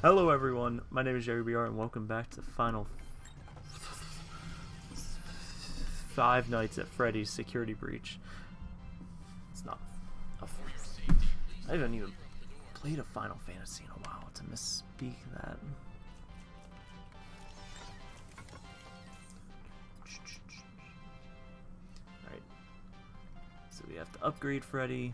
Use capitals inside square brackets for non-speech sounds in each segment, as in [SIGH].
Hello everyone, my name is Jerry BR and welcome back to Final Five Nights at Freddy's Security Breach. It's not a I haven't even played a Final Fantasy in a while to misspeak that. Alright. So we have to upgrade Freddy.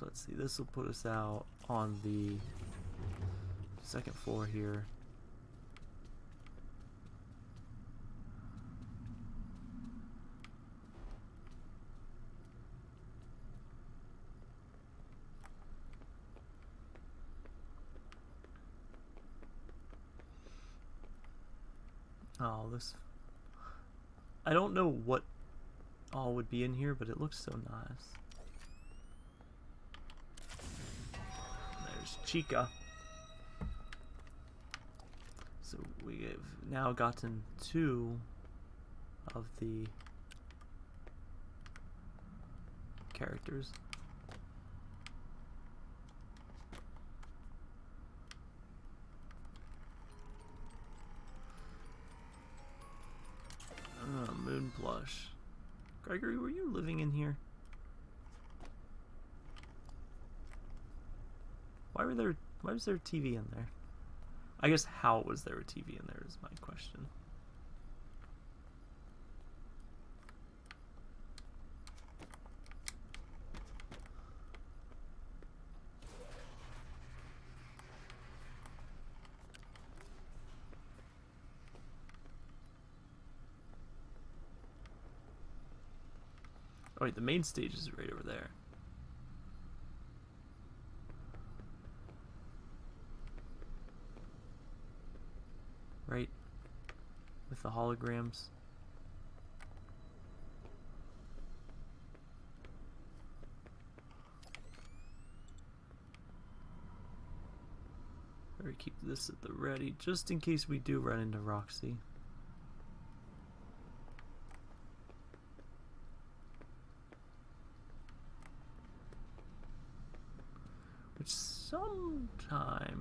So let's see, this will put us out on the second floor here. Oh, this... I don't know what all would be in here, but it looks so nice. There's Chica. So we have now gotten two of the characters. Oh, moon plush. Gregory, were you living in here? Why were there? Why was there a TV in there? I guess how was there a TV in there is my question. Oh wait, the main stage is right over there. Right? With the holograms. Better keep this at the ready, just in case we do run into Roxy. Which sometime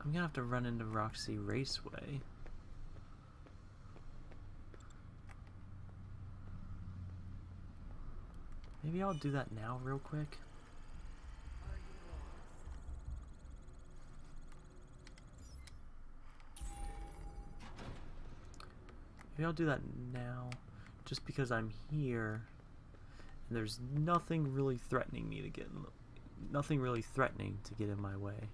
I'm gonna have to run into Roxy Raceway. Maybe I'll do that now real quick. Maybe I'll do that now, just because I'm here, and there's nothing really threatening me to get in nothing really threatening to get in my way.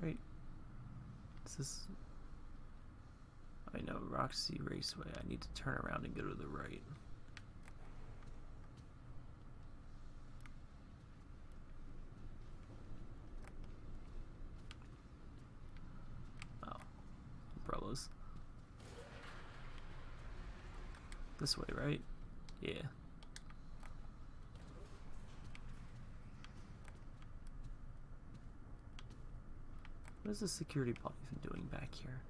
Right. Is this... Roxy Raceway. I need to turn around and go to the right. Oh. Umbrellas. This way, right? Yeah. What is the security even doing back here?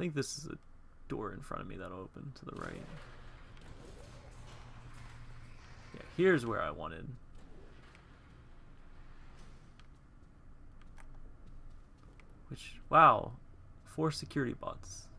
Think this is a door in front of me that'll open to the right. Yeah, here's where I wanted. Which, wow, four security bots.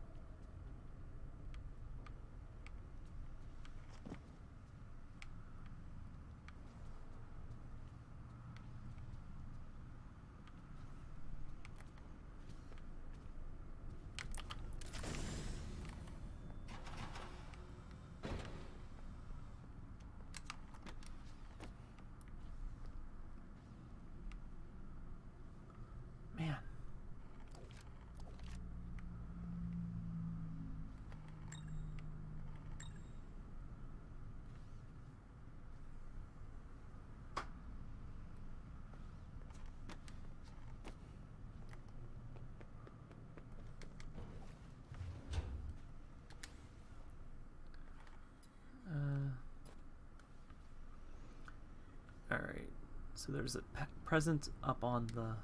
So there's a present up on the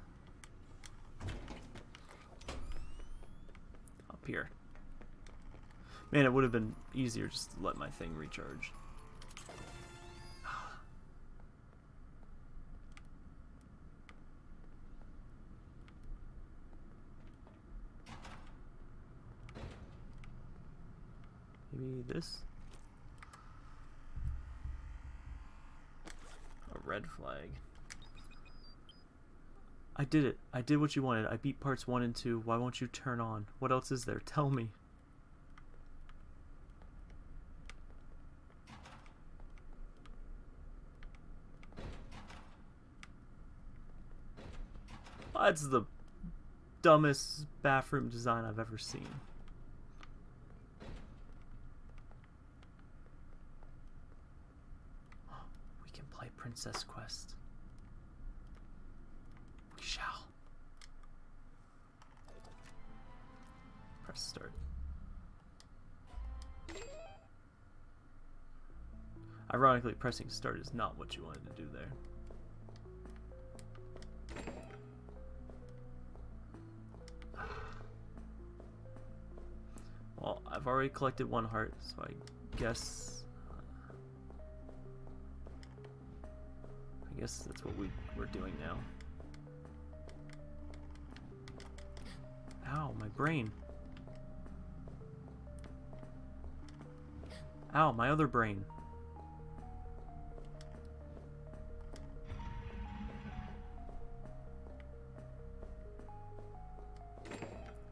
up here. Man, it would have been easier just to let my thing recharge. [SIGHS] Maybe this? A red flag. I did it. I did what you wanted. I beat parts 1 and 2. Why won't you turn on? What else is there? Tell me. That's the dumbest bathroom design I've ever seen. [GASPS] We can play Princess Quest. Press start. Ironically, pressing start is not what you wanted to do there. Well, I've already collected one heart, so I guess... I guess that's what we, we're doing now. Ow, my brain. Ow, my other brain.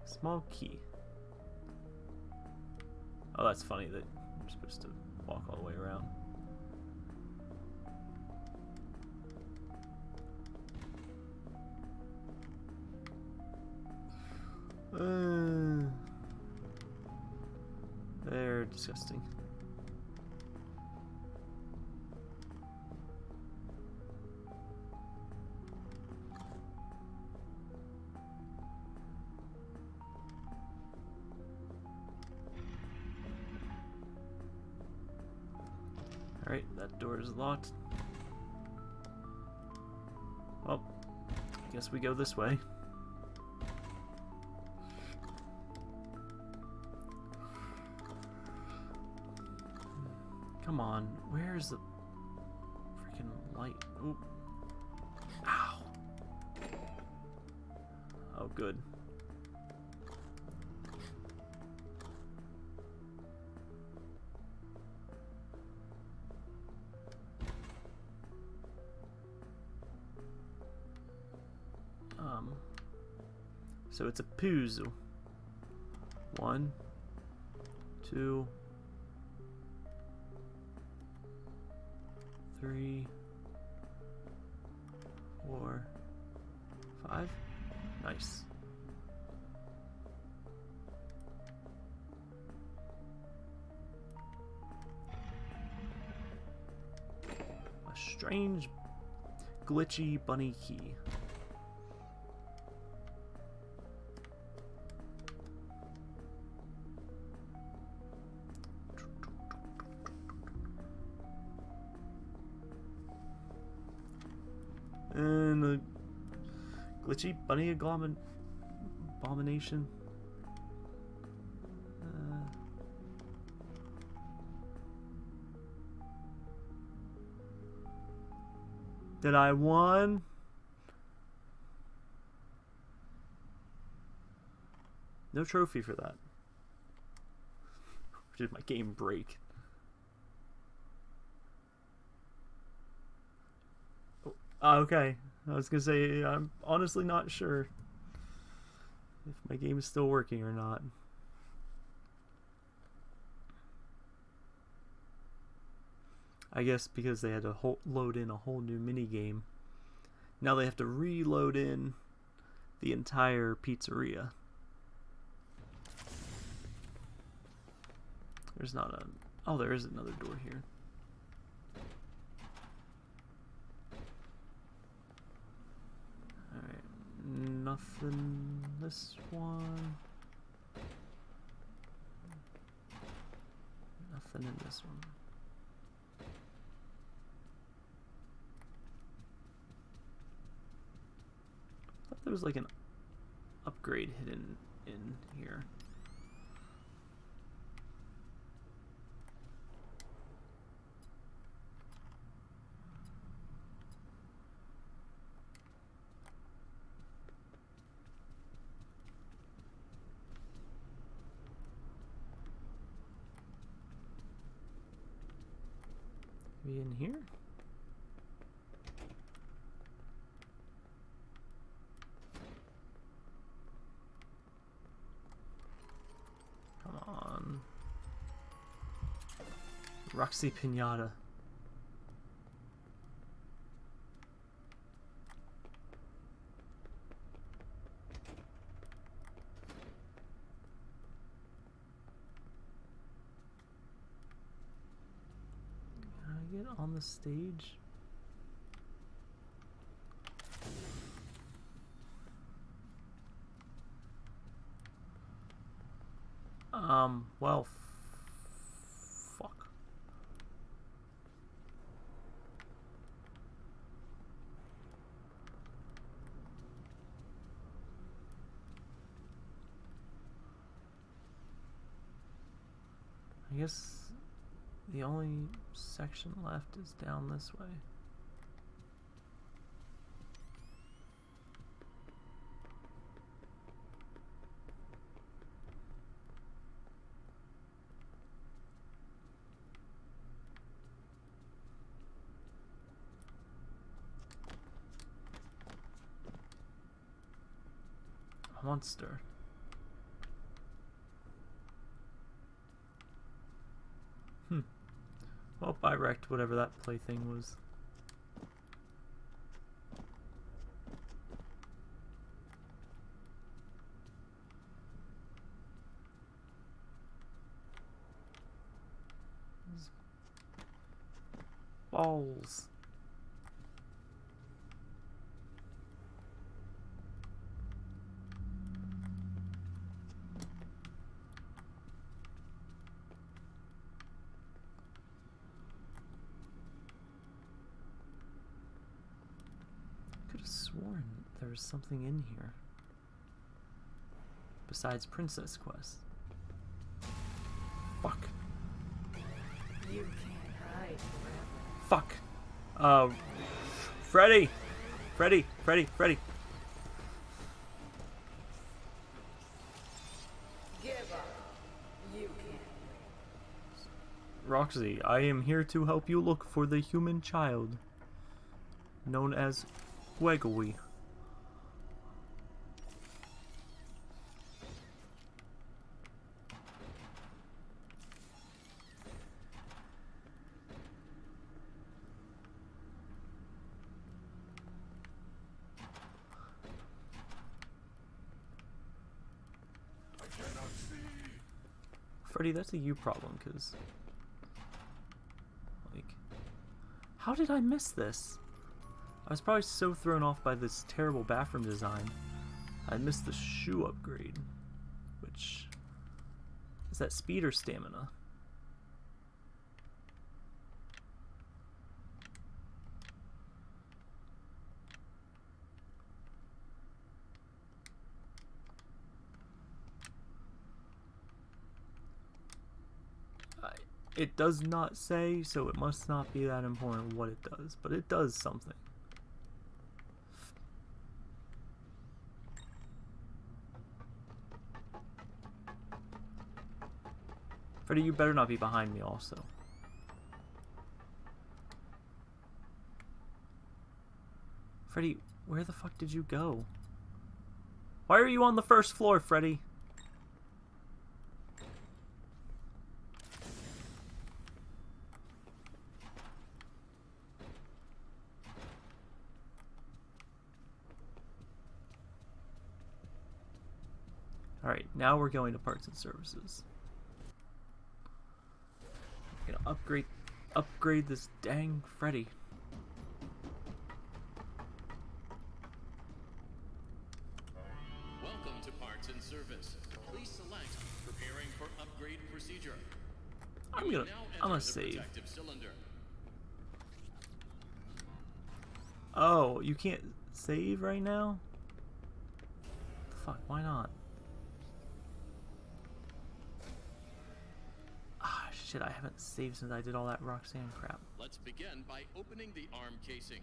Small key. Oh, that's funny that I'm supposed to walk all the way around. [SIGHS] Uh, they're disgusting. That door is locked. Well, I guess we go this way. Come on, where's the freaking light? Oop. Ow. Oh, good. So it's a puzzle. One, two, three, four, five. Nice. A strange, glitchy bunny key. Bunny abomin abomination. Uh, did I won? No trophy for that. [LAUGHS] Did my game break? Oh, okay. I was gonna say I'm honestly not sure if my game is still working or not. I guess because they had to whole, load in a whole new mini game. Now they have to reload in the entire pizzeria. There's not a. Oh, there is another door here. Nothing this one. Nothing in this one. I thought there was like an upgrade hidden in here. Roxy Pinata. Can I get on the stage? Um, well, f- fuck. I guess the only section left is down this way. Monster. Well, I wrecked whatever that plaything was. Balls. could have sworn there was something in here. Besides Princess Quest. Fuck. You can't hide forever. Fuck. Uh, Freddy! Freddy! Freddy! Freddy! Give up. You can't. Roxy, I am here to help you look for the human child. Known as Wegowy. That's a you problem, because... Like... How did I miss this? I was probably so thrown off by this terrible bathroom design. I missed the shoe upgrade. Which... Is that speed or stamina? I- It does not say, so it must not be that important what it does, but it does something. Freddy, you better not be behind me also. Freddy, where the fuck did you go? Why are you on the first floor, Freddy? Alright, now we're going to parts and services. I'm gonna upgrade upgrade this dang Freddy. Welcome to Parts and Service. Please select Preparing for Upgrade Procedure. I'm gonna I'm gonna save. Oh, you can't save right now? fuck, why not? Ah, shit, I haven't saved since I did all that Roxanne crap. Let's begin by opening the arm casing.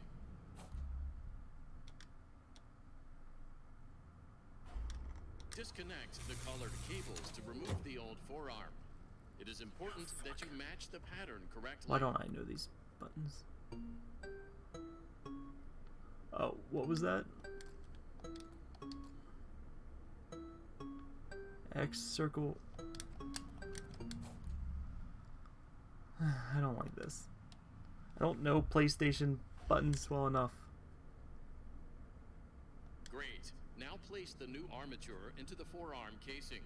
Disconnect the collared cables to remove the old forearm. It is important that you match the pattern correctly. Why don't I know these buttons? Oh, what was that? X circle. [SIGHS] I don't like this. I don't know PlayStation buttons well enough. Great. Now place the new armature into the forearm casing.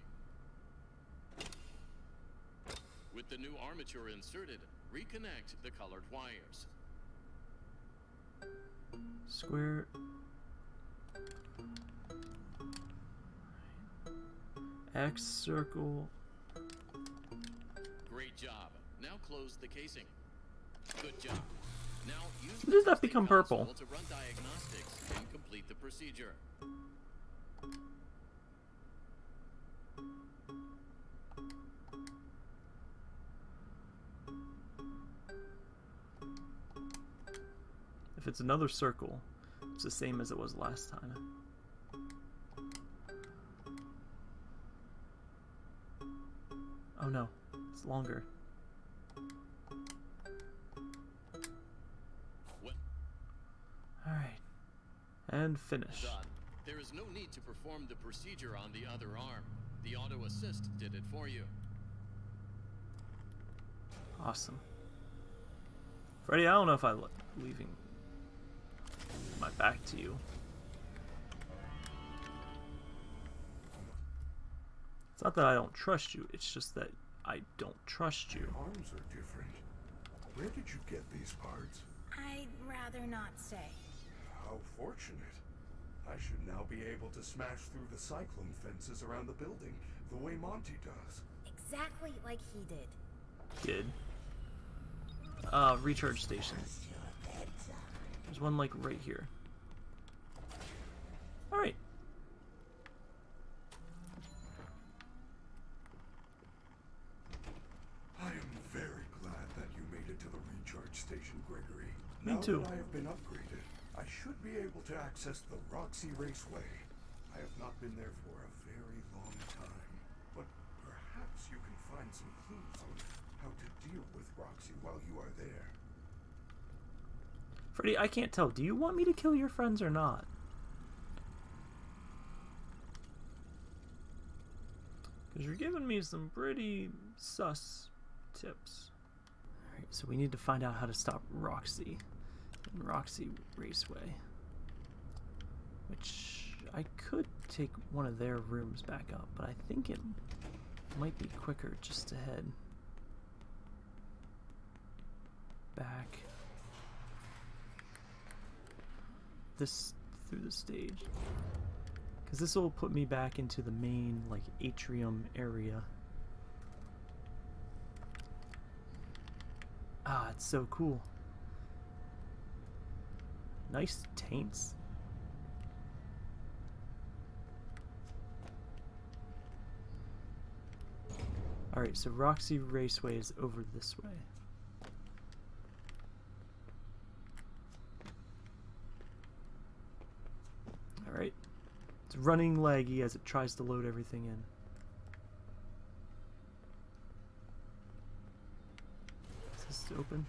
With the new armature inserted, reconnect the colored wires. Square. X circle. The casing. Good job. Now use does that become purple? to run diagnostics and complete the procedure. If it's another circle, it's the same as it was last time. Oh no, it's longer. Alright. And finish. done. There is no need to perform the procedure on the other arm. The auto assist did it for you. Awesome. Freddy, I don't know if I'm leaving my back to you. It's not that I don't trust you, it's just that I don't trust you. Arms are different. Where did you get these parts? I'd rather not say. How fortunate. I should now be able to smash through the cyclone fences around the building, the way Monty does. Exactly like he did. Kid. Uh, recharge station. There's one like right here. Alright. I am very glad that you made it to the recharge station, Gregory. Me now too. I have been upgraded, I should be able to access the Roxy Raceway. I have not been there for a very long time, but perhaps you can find some clues on how to deal with Roxy while you are there. Freddy, I can't tell. Do you want me to kill your friends or not? Because you're giving me some pretty sus tips. Alright, so we need to find out how to stop Roxy in Roxy Raceway. Which I could take one of their rooms back up, but I think it might be quicker just to head back this through the stage because this will put me back into the main like atrium area ah it's so cool nice taints Alright, so Roxy Raceway is over this way. Alright. It's running laggy as it tries to load everything in. Is this open?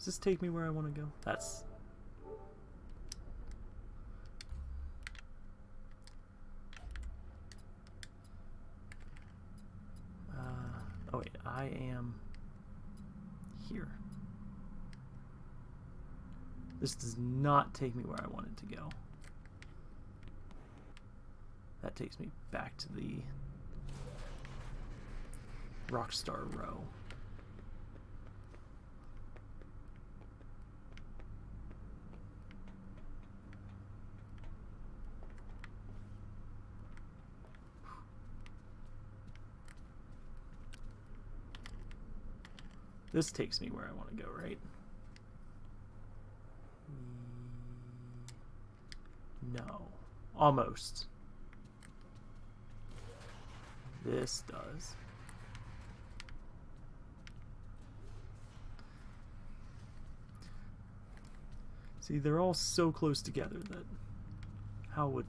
Does this take me where I want to go? That's Uh, oh wait, I am here. This does not take me where I wanted to go. That takes me back to the Rockstar Row. This takes me where I want to go, right? No. Almost. This does. See, they're all so close together that how would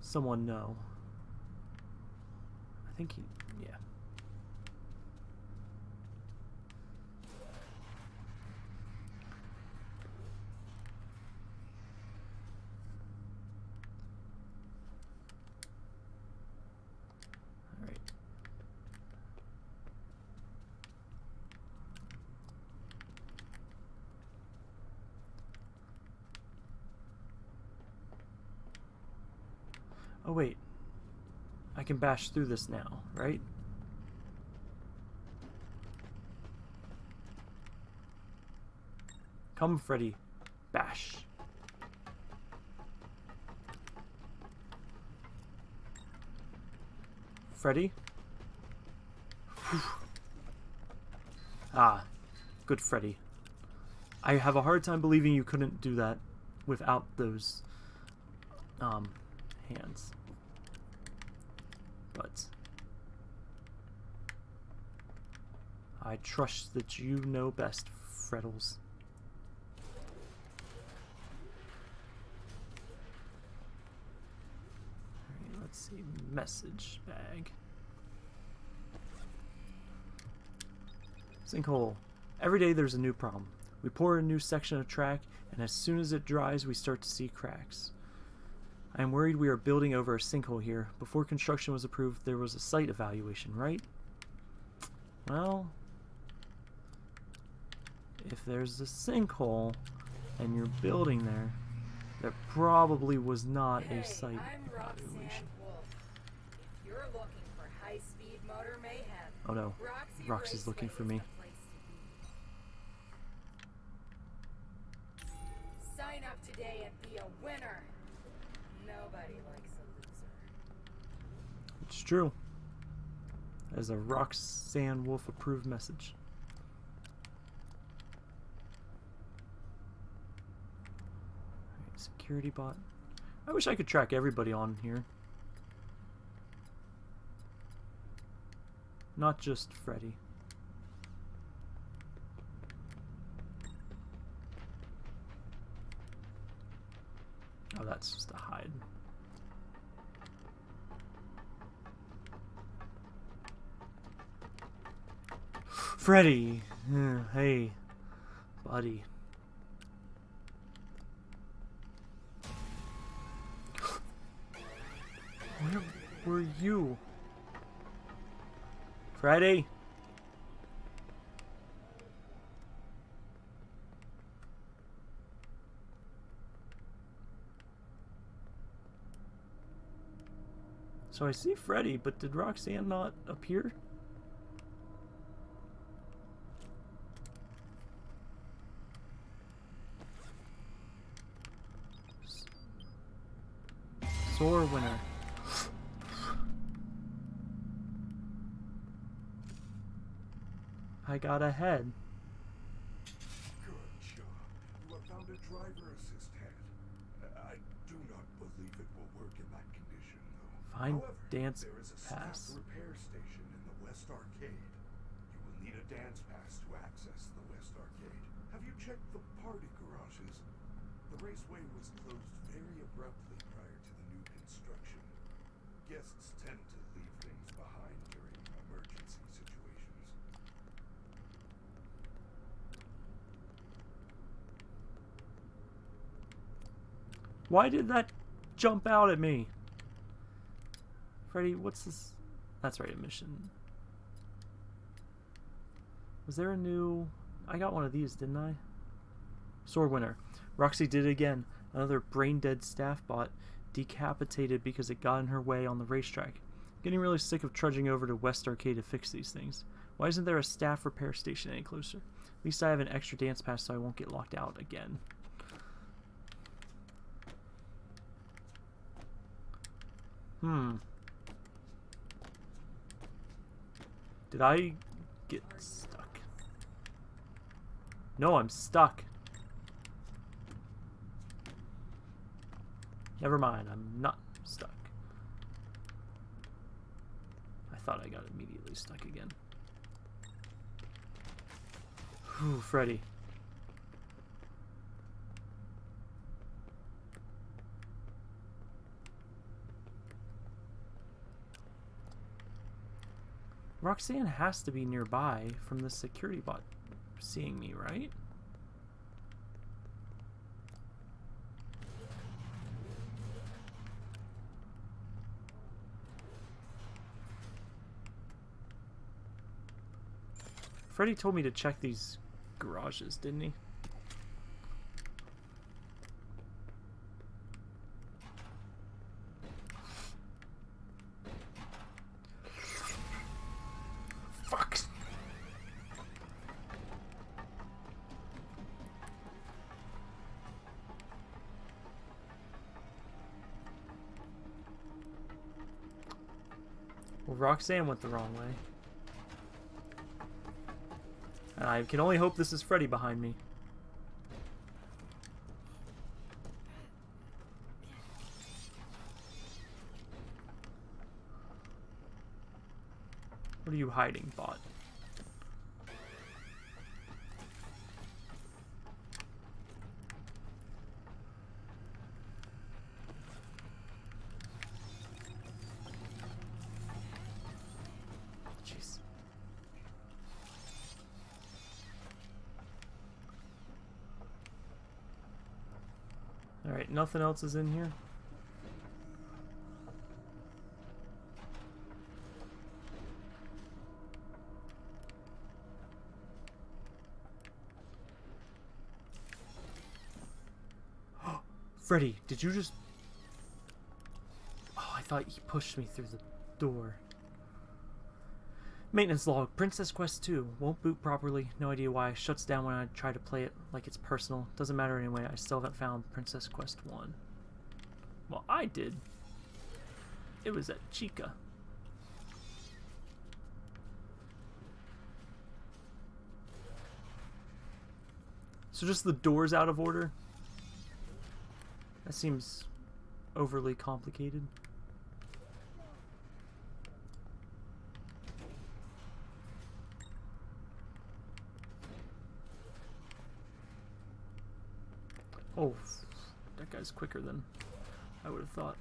someone know? I think he, yeah. All right. Oh wait. I can bash through this now, right? Come, Freddy. Bash. Freddy? Whew. [SIGHS] ah, good Freddy. I have a hard time believing you couldn't do that without those um, hands. But I trust that you know best, Freddles. Alright, let's see. Message bag. Sinkhole. Every day there's a new problem. We pour a new section of track, and as soon as it dries, we start to see cracks. I am worried we are building over a sinkhole here. Before construction was approved, there was a site evaluation, right? Well, if there's a sinkhole and you're building there, there probably was not Hey, a site evaluation. Wolf. If you're looking for high-speed motor mayhem, Oh no, Roxy Roxy's looking for me. the place to be. Sign up today and be a winner. Nobody likes a loser. It's true. As a Roxanne Wolf approved message. Alright, security bot. I wish I could track everybody on here. Not just Freddy. Oh, that's just a hide. Freddy! Uh, hey, buddy. Where were you? Freddy? So I see Freddy, but did Roxanne not appear? Sore winner. I got ahead. Good job. You have found a driver assist head. I do not believe it will work in that condition, though. Find However, dance there is a pass. repair station in the West Arcade. You will need a dance pass to access the West Arcade. Have you checked the party garages? The raceway was closed very abruptly prior to the new construction. Guests tend to leave things behind during emergency situations. Why did that jump out at me? Freddy, what's this? That's right, a mission. Was there a new... I got one of these, didn't I? Sword winner. Roxy did it again. Another brain-dead staff bot decapitated because it got in her way on the racetrack. Getting really sick of trudging over to West Arcade to fix these things. Why isn't there a staff repair station any closer? At least I have an extra dance pass so I won't get locked out again. Hmm. Did I get stuck? No, I'm stuck. Never mind, I'm not stuck. I thought I got immediately stuck again. Whew, Freddy. Roxanne has to be nearby from the security bot seeing me, right? Freddy told me to check these garages, didn't he? Roxanne went the wrong way. I can only hope this is Freddy behind me. What are you hiding, bot? Jeez. Alright, nothing else is in here. [GASPS] Freddy, did you just... Oh, I thought he pushed me through the door. Maintenance log, Princess Quest 2. Won't boot properly. No idea why. Shuts down when I try to play it like it's personal. Doesn't matter anyway. I still haven't found Princess Quest 1. Well, I did. It was at Chica. So just the door's out of order? That seems overly complicated. Oh, that guy's quicker than I would have thought.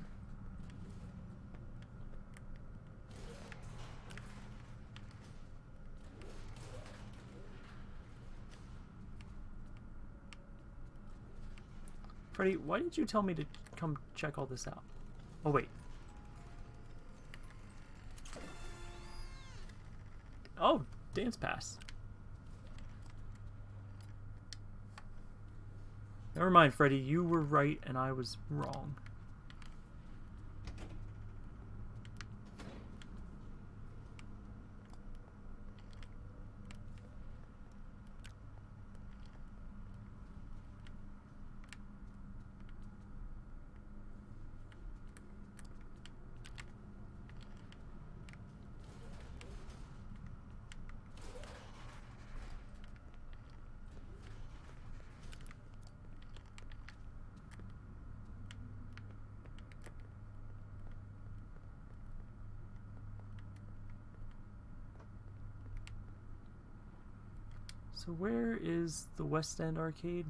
Freddy, why did you tell me to come check all this out? Oh, wait. Oh, dance pass. Never mind, Freddy. You were right and I was wrong. So where is the West End Arcade?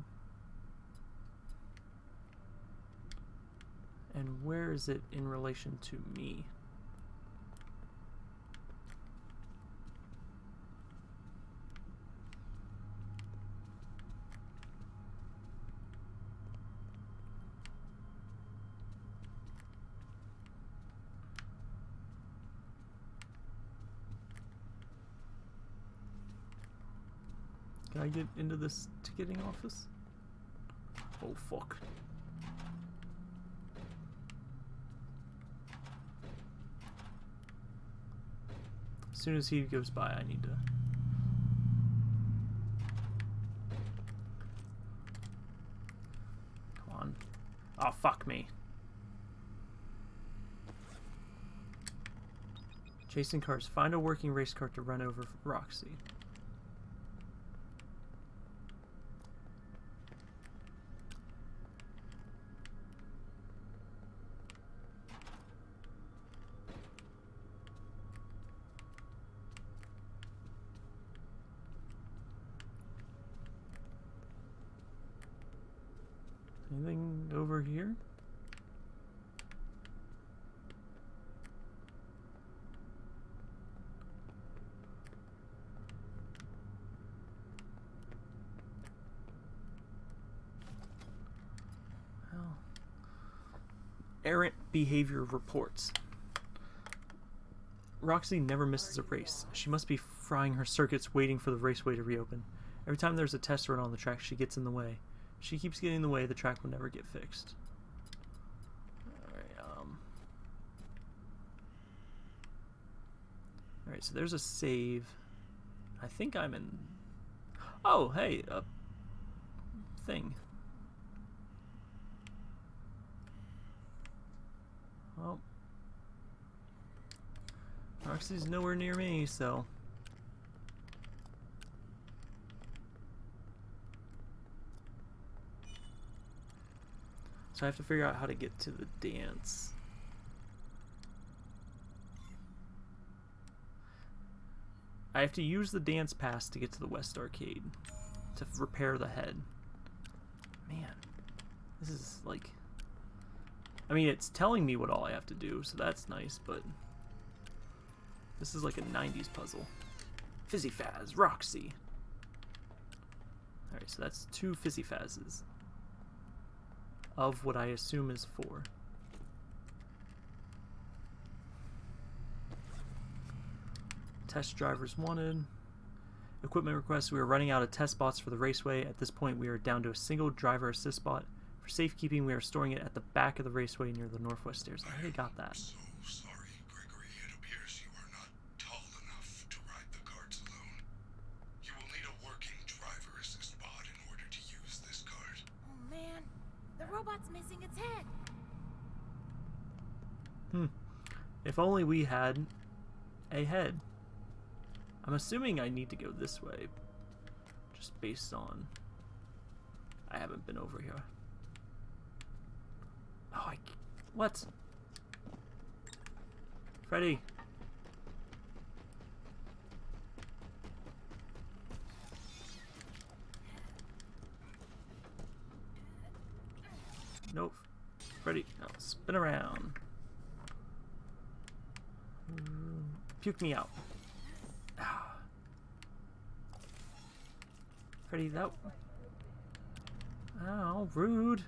And where is it in relation to me? I get into this ticketing office? Oh fuck. As soon as he goes by, I need to... Come on. Oh, fuck me. Chasing cars. Find a working race car to run over Roxy. here. Well, errant behavior reports. Roxy never misses a race. She must be frying her circuits waiting for the raceway to reopen. Every time there's a test run on the track, she gets in the way. She keeps getting in the way, the track will never get fixed. Alright, um... Alright, so there's a save. I think I'm in... Oh, hey, a thing. Well, Roxy's nowhere near me, so... So I have to figure out how to get to the dance. I have to use the dance pass to get to the West Arcade to repair the head. Man, this is like... I mean, it's telling me what all I have to do, so that's nice, but... This is like a 90s puzzle. Fizzy Faz, Roxy. Alright, so that's two Fizzy Fazes. Of what I assume is four. Test drivers wanted. Equipment requests. We are running out of test bots for the raceway. At this point, we are down to a single driver assist bot. For safekeeping, we are storing it at the back of the raceway near the northwest stairs. I already got that. So sorry, Gregory. It appears you are not tall enough to ride the carts alone. You will need a working driver assist bot in order to use this cart. Oh man, the robot's missing its head. Hmm. If only we had a head. I'm assuming I need to go this way. Just based on... I haven't been over here. Oh, I... What? Freddy! Nope. Freddy, spin around. Mm, Puke me out. Ah. Pretty though. Oh, rude.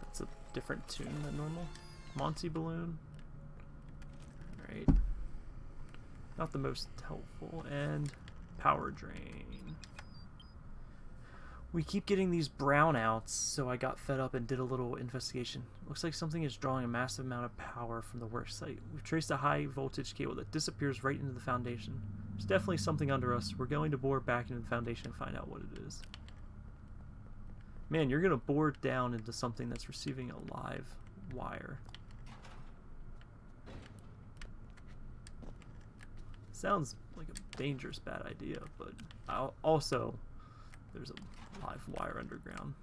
That's a different tune than normal. Monty Balloon. Alright. Not the most helpful. And Power Drain. We keep getting these brownouts, so I got fed up and did a little investigation. Looks like something is drawing a massive amount of power from the work site. We've traced a high voltage cable that disappears right into the foundation. There's definitely something under us. We're going to bore back into the foundation and find out what it is. Man, you're going to bore down into something that's receiving a live wire. Sounds like a dangerous bad idea, but I'll also there's a live wire underground.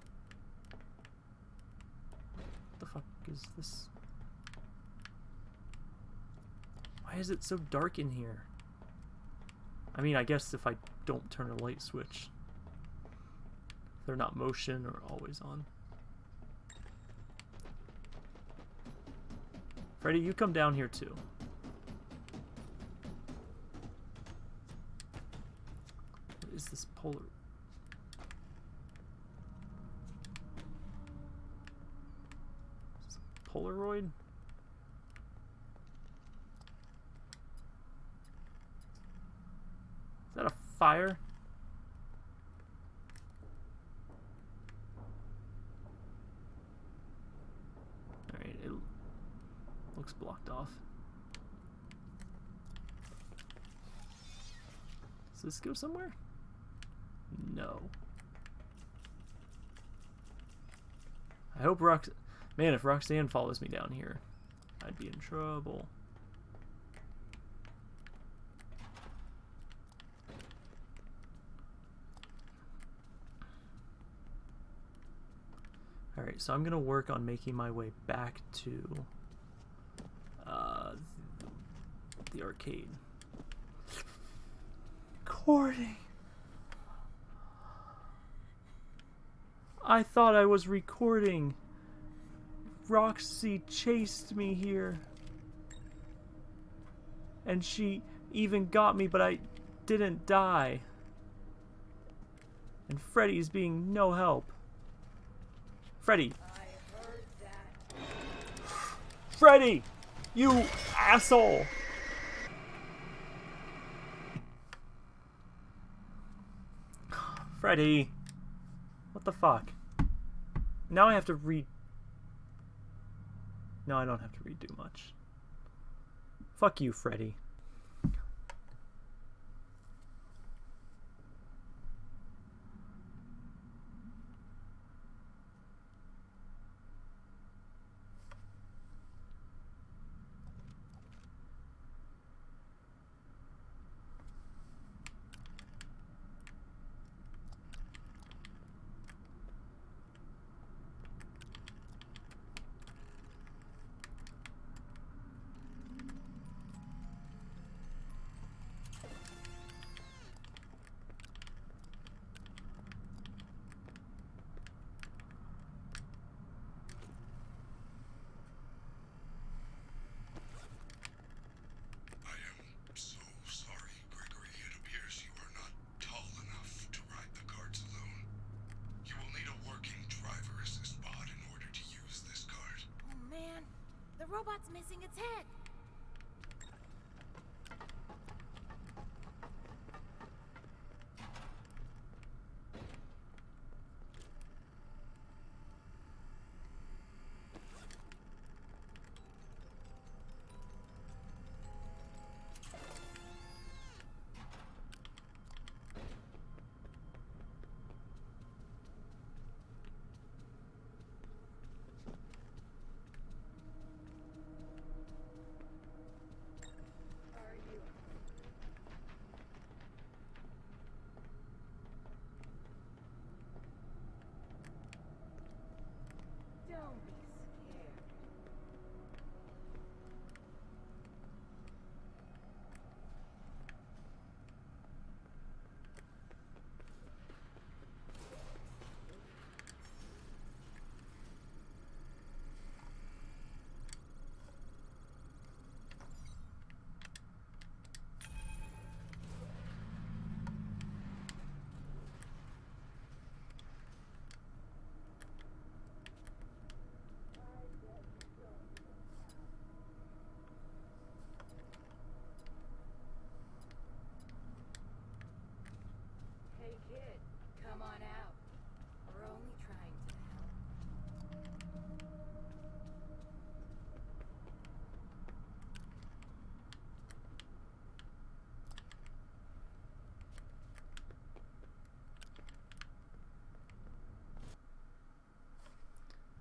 What the fuck is this? Why is it so dark in here? I mean, I guess if I don't turn a light switch, they're not motion or always on. Freddy, you come down here too. Is this polar? Polaroid? Is that a fire? Alright, it looks blocked off. Does this go somewhere? No. I hope Rox... Man, if Roxanne follows me down here, I'd be in trouble. Alright, so I'm gonna work on making my way back to uh, the arcade. Recording. I thought I was recording. Roxy chased me here. And she even got me, but I didn't die. And Freddy's being no help. Freddy. I heard that. Freddy! You asshole! Freddy! What the fuck? Now I have to read. No, I don't have to redo much. Fuck you, Freddy. I am so sorry, Gregory. It appears you are not tall enough to ride the carts alone. You will need a working driver assist bot in order to use this cart. Oh man, the robot's missing its head. Are you? Don't be scared. Hey kid, come on out. We're only trying to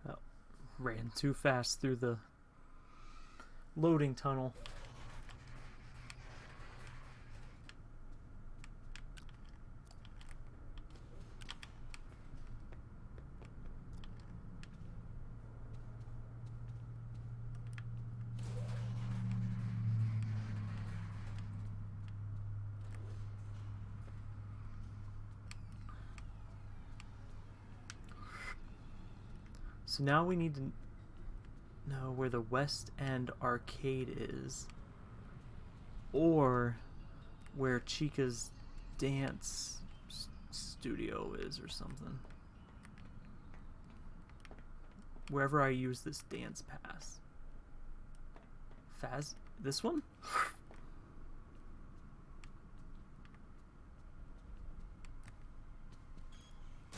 help. Ran too fast through the loading tunnel. So now we need to know where the West End arcade is. Or where Chica's dance studio is or something. Wherever I use this dance pass. Faz this one?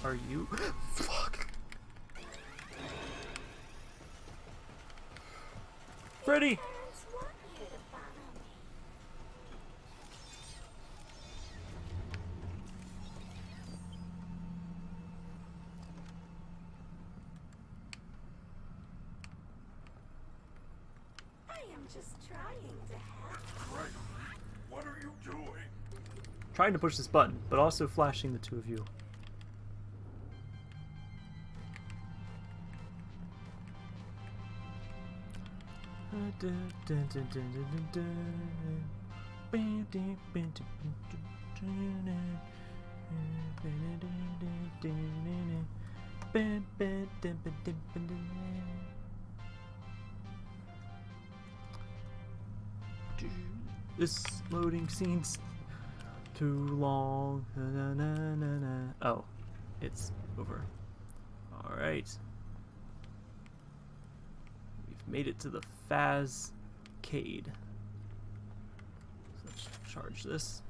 Are you [GASPS] doing? Trying to push this button, but also flashing the two of you. This loading scene's too long. Na, na, na. Oh, it's over. Alright. We've made it to the Fazcade. So let's charge this.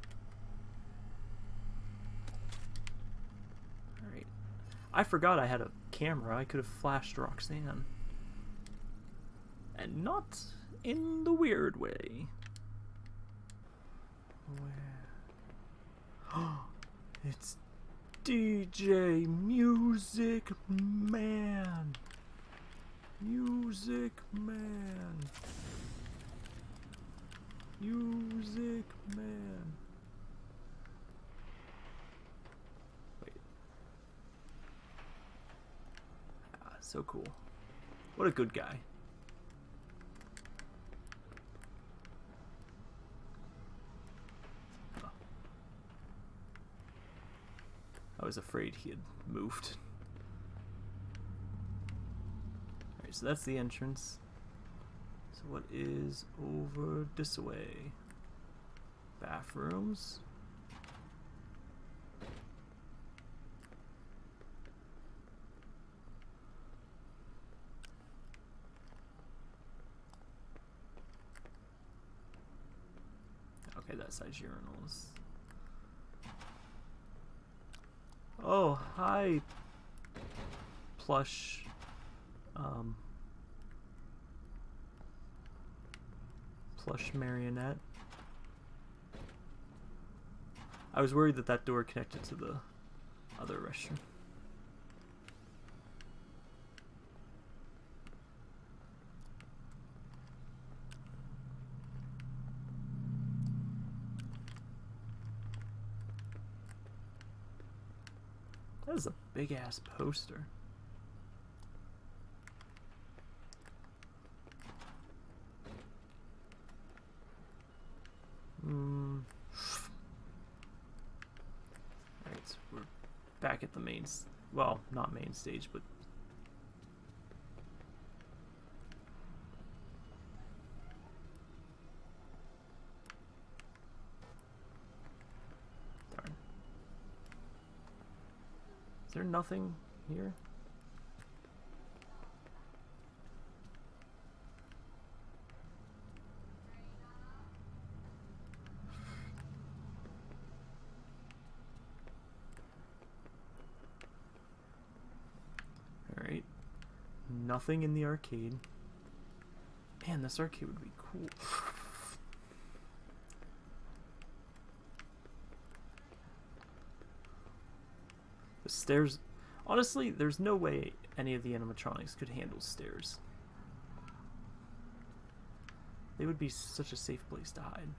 Alright. I forgot I had a camera. I could have flashed Roxanne. And not in the weird way. Where? [GASPS] it's DJ Music Man. Music Man. Music Man. Wait. Ah, so cool. What a good guy. I was afraid he had moved. Alright, so that's the entrance. So what is over this way? Bathrooms. Okay, that side's urinals. Oh, hi, plush. Um, plush marionette. I was worried that that door connected to the other restroom. That is a big ass poster. Hmm. Alright, so we're back at the main... Well, not main stage, but darn. Is there nothing here? Alright. Nothing in the arcade. Man, this arcade would be cool. The stairs. Honestly, there's no way any of the animatronics could handle stairs. They would be such a safe place to hide.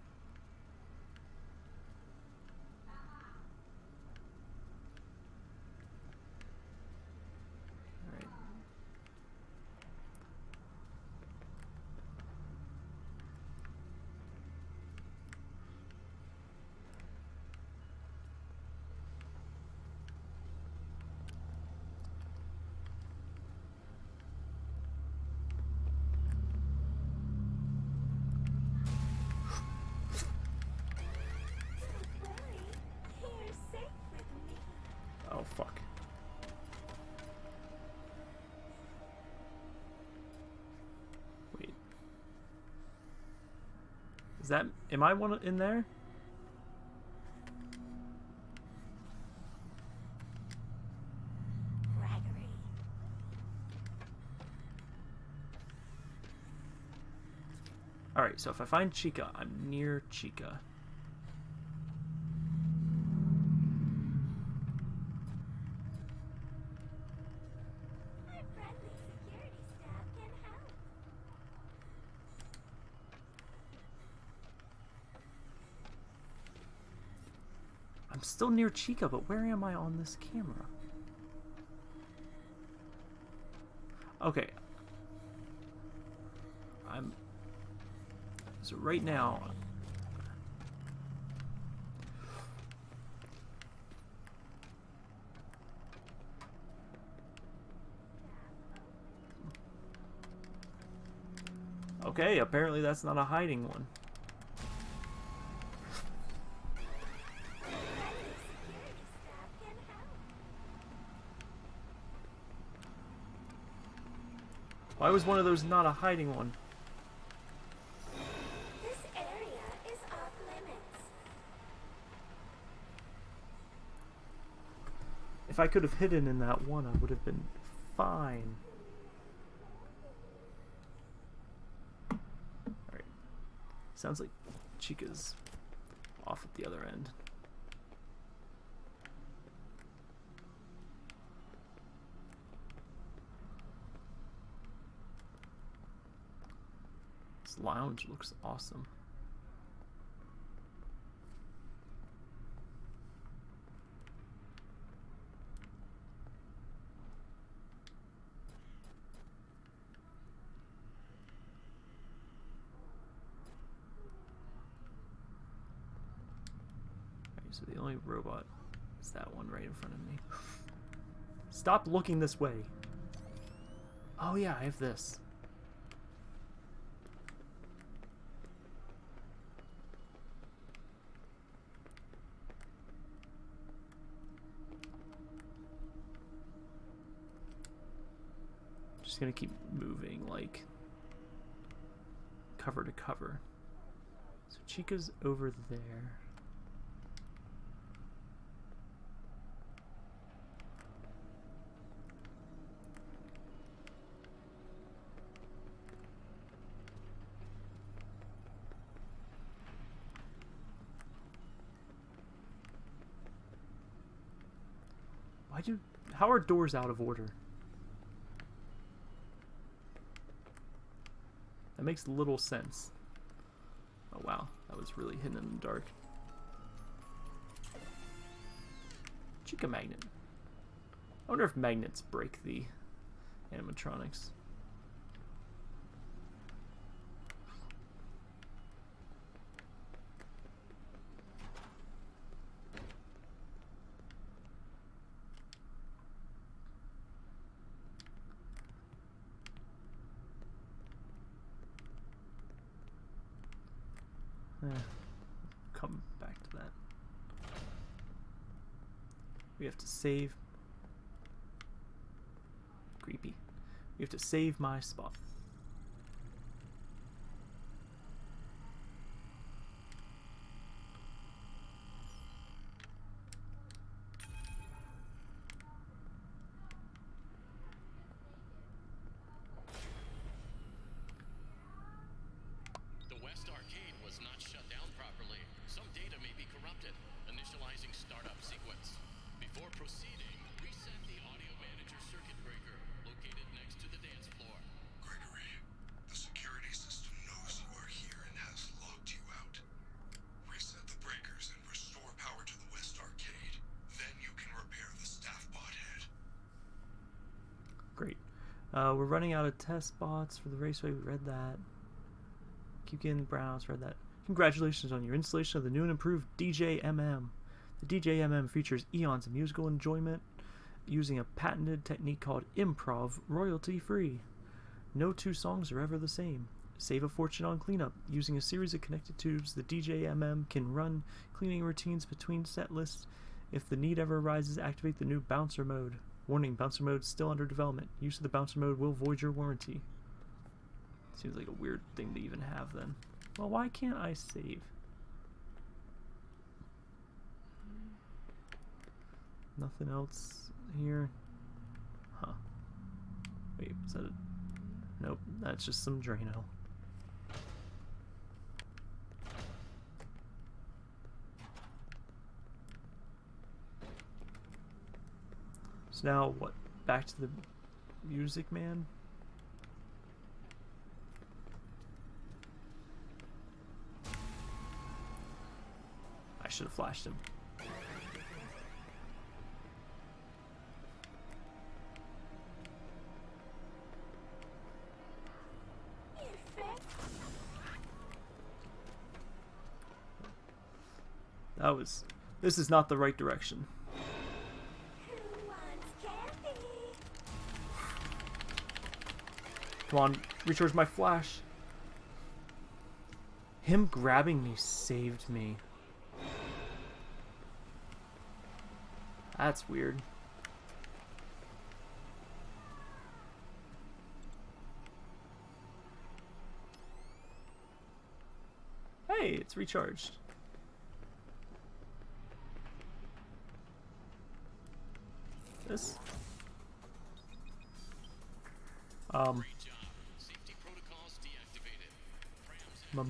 Am I one in there? Gregory. Alright, so if I find Chica, I'm near Chica. My friendly security staff can help. I'm still near Chica, but where am I on this camera? Okay. I'm So right now, Okay, apparently that's not a hiding one. Why was one of those not a hiding one? This area is off limits. If I could have hidden in that one, I would have been fine. Alright. Sounds like Chica's off at the other end. Lounge looks awesome. So the only robot is that one right in front of me. Stop looking this way. Oh yeah, I have this. Gonna keep moving like cover to cover. So Chica's over there. Why do how are doors out of order? That makes little sense. Oh wow, that was really hidden in the dark. Chica magnet. I wonder if magnets break the animatronics. Eh, come back to that. We have to save. Creepy. We have to save my spot. We're running out of test bots for the raceway. We read that. Keep getting browse. Read that. Congratulations on your installation of the new and improved DJMM. The DJMM features eons of musical enjoyment using a patented technique called improv, royalty free. No two songs are ever the same. Save a fortune on cleanup. Using a series of connected tubes, the DJMM can run cleaning routines between set lists. If the need ever arises, activate the new bouncer mode. Warning, bouncer mode still under development. Use of the bouncer mode will void your warranty. Seems like a weird thing to even have then. Well, why can't I save? Nothing else here? Huh. Wait, is that a... Nope, that's just some Drano. So now what? Back to the music man? I should have flashed him. That was... This is not the right direction. Come on, recharge my flash. Him grabbing me saved me. That's weird. Hey, it's recharged. This? Um, Ah.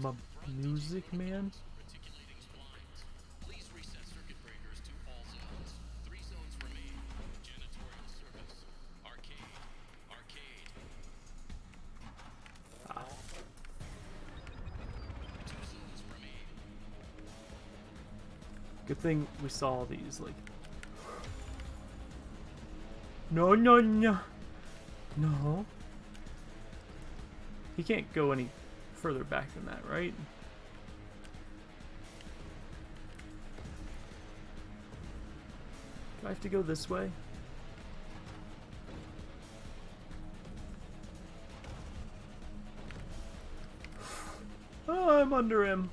Two zones remain. Good thing we saw these, like... No, no, no. No. He can't go any further back than that, right? Do I have to go this way? Oh, [SIGHS] I'm under him.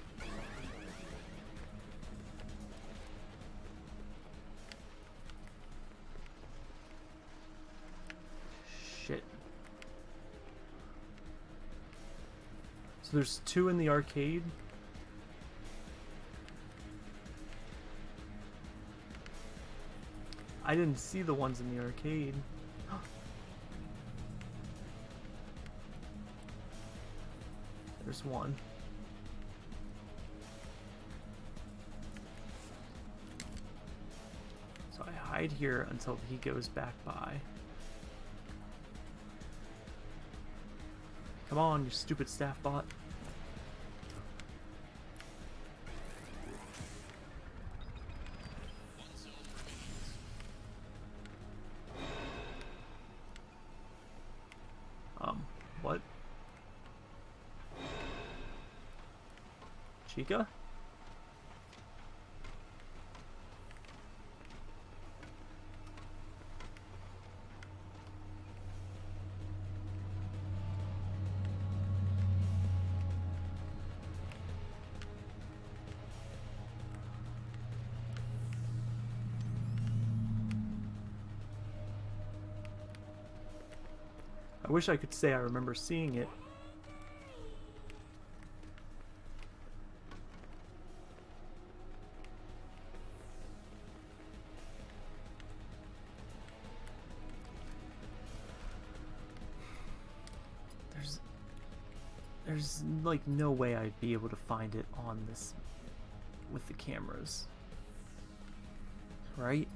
So there's two in the arcade. I didn't see the ones in the arcade. [GASPS] There's one. So I hide here until he goes back by. Come on, you stupid staff bot. Wish I could say I remember seeing it. There's there's like no way I'd be able to find it on this with the cameras. Right?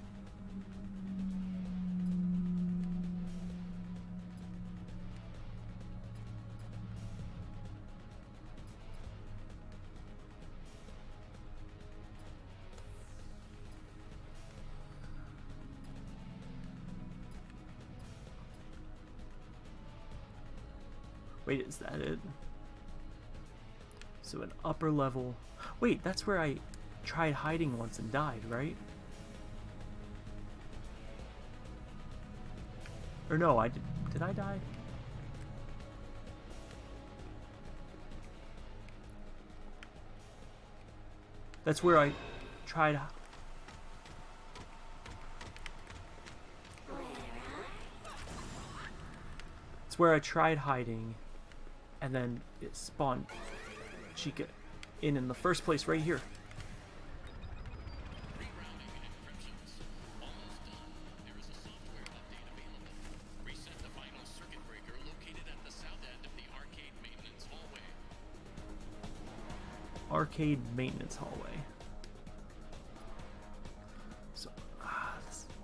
Wait, is that it? So an upper level... Wait, that's where I tried hiding once and died, right? Or no, I did... Did I die? That's where I tried... It's where I tried hiding, and then it spawned Chica in in the first place right here. Arcade maintenance hallway. So, ah,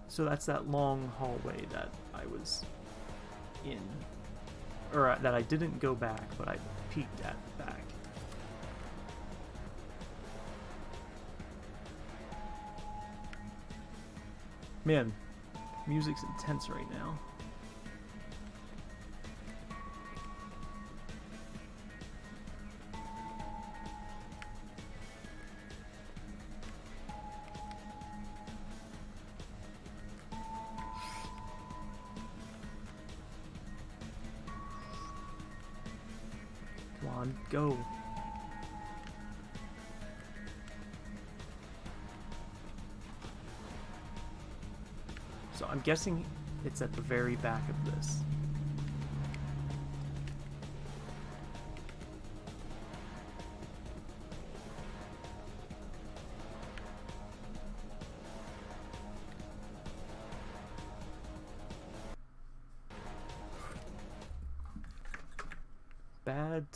so that's that long hallway that I was in, or uh, that I didn't go back, but I peeked at back. Man, music's intense right now. Go. So I'm guessing it's at the very back of this.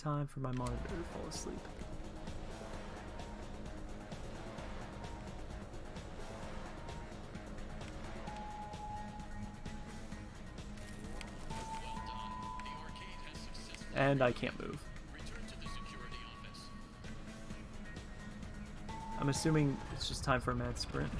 Time for my monitor to fall asleep. And I can't move. I'm assuming it's just time for a mad sprint.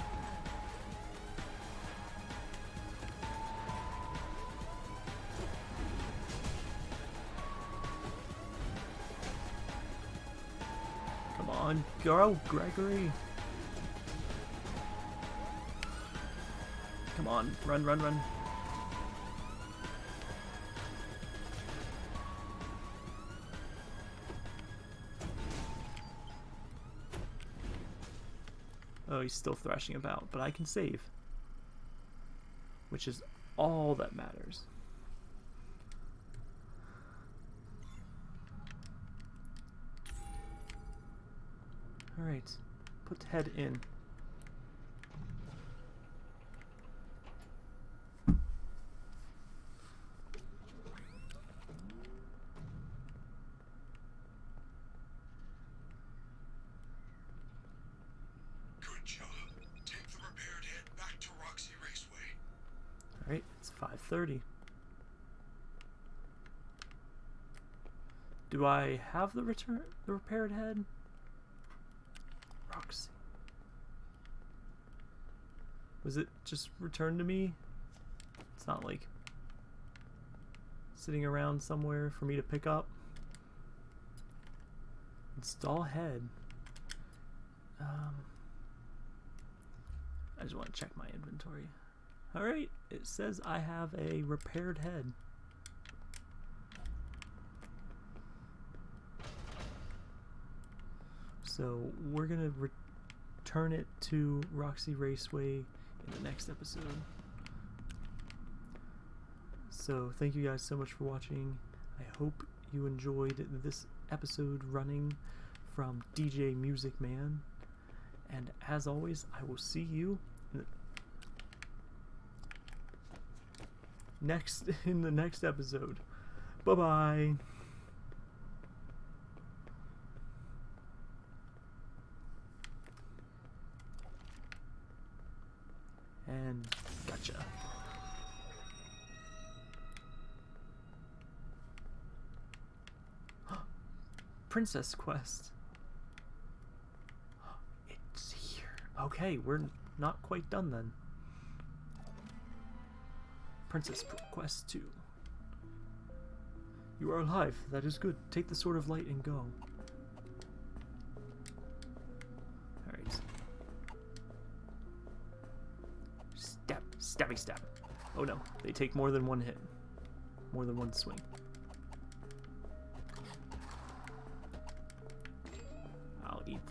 Go, Gregory. Come on, run, run, run. Oh, he's still thrashing about, but I can save. Which is all that matters. Roxy Raceway. Alright, it's 5.30. Do I have the return the repaired head? Roxy. Was it just returned to me? It's not like sitting around somewhere for me to pick up. Install head. Um, I just want to check my inventory. Alright, it says I have a repaired head. So we're gonna return it to Roxy Raceway in the next episode. So thank you guys so much for watching. I hope you enjoyed this episode running from DJ Music Man. And as always, I will see you in next [LAUGHS] in the next episode. Bye bye Princess Quest. [GASPS] It's here. Okay, we're not quite done then. Princess Quest 2. You are alive. That is good. Take the Sword of Light and go. Alright. Step. Stabby stab. Oh no. They take more than one hit. More than one swing.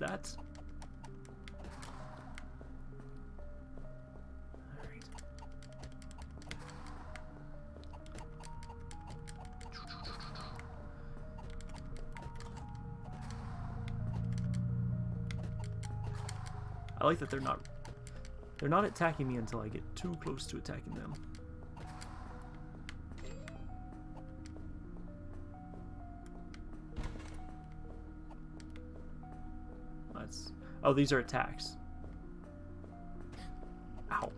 That. I like that they're not they're not attacking me until I get too close to attacking them. That's oh these are attacks. Ow.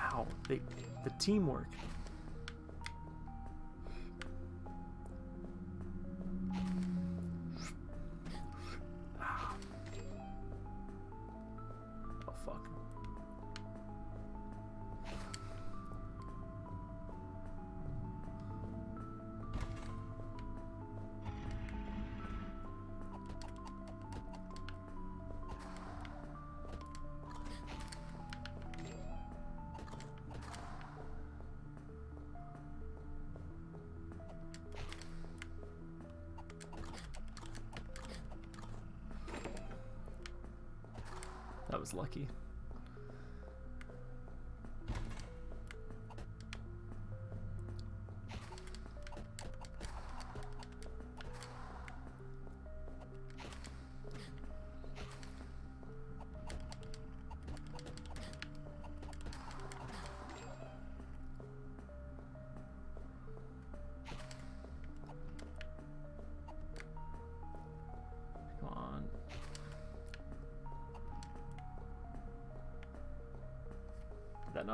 Ow. They the teamwork.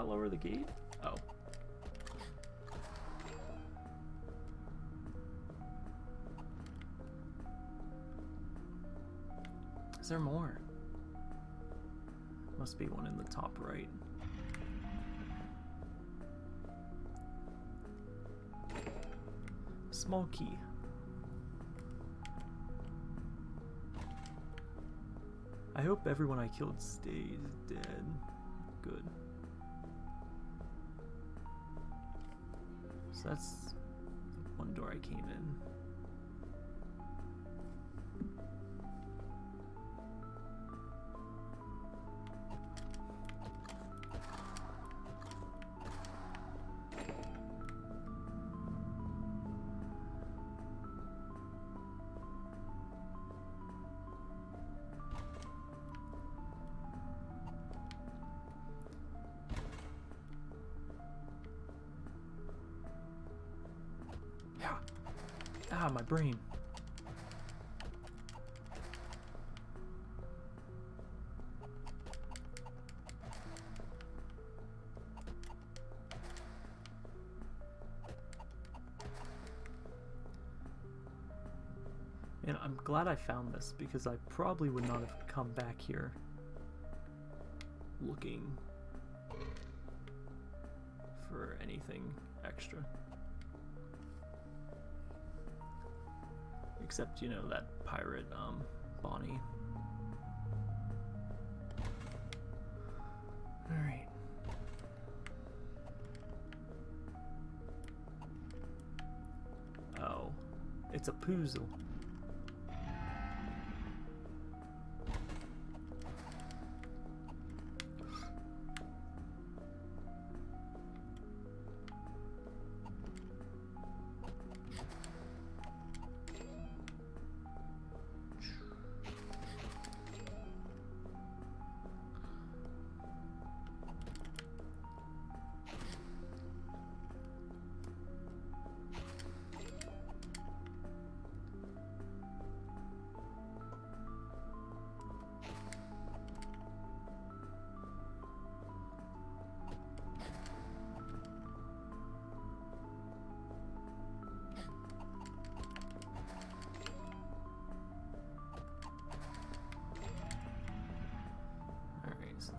Lower the gate? Oh. Is there more? Must be one in the top right. Small key. I hope everyone I killed stays dead. That's one door I came in. Ah, my brain. And I'm glad I found this because I probably would not have come back here looking for anything extra. Except, you know, that pirate, um, Bonnie. Alright. Oh. It's a poozle.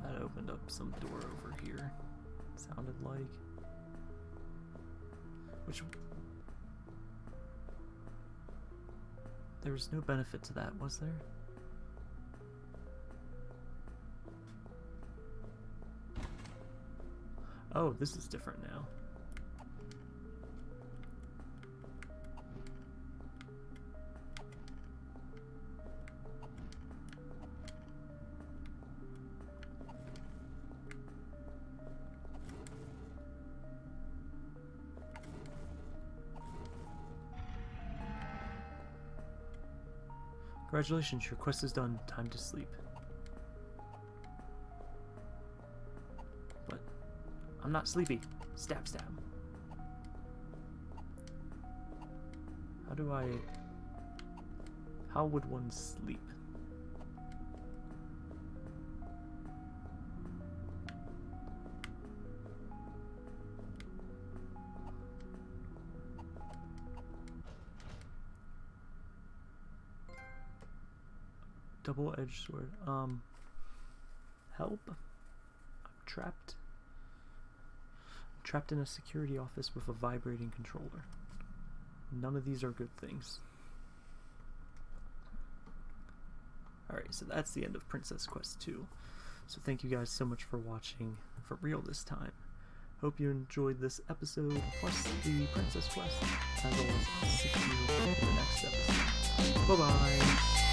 That opened up some door over here. Sounded like. Which. There was no benefit to that, was there? Oh, this is different now. Congratulations, your quest is done. Time to sleep. But I'm not sleepy. Stab, stab. How do I... How would one sleep? Double-edged sword. Um... Help? I'm trapped. I'm trapped in a security office with a vibrating controller. None of these are good things. Alright, so that's the end of Princess Quest 2. So thank you guys so much for watching, for real this time. Hope you enjoyed this episode, plus the Princess Quest. As always, I'll see you in the next episode. Bye-bye!